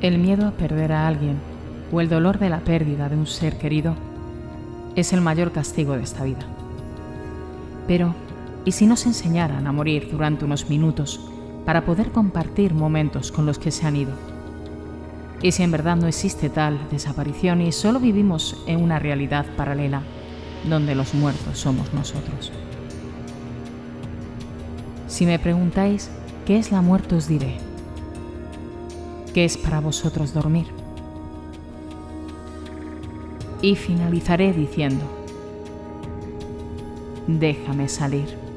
El miedo a perder a alguien o el dolor de la pérdida de un ser querido es el mayor castigo de esta vida. Pero, ¿y si nos enseñaran a morir durante unos minutos para poder compartir momentos con los que se han ido? ¿Y si en verdad no existe tal desaparición y solo vivimos en una realidad paralela donde los muertos somos nosotros? Si me preguntáis qué es la muerte os diré, ¿qué es para vosotros dormir? Y finalizaré diciendo, déjame salir.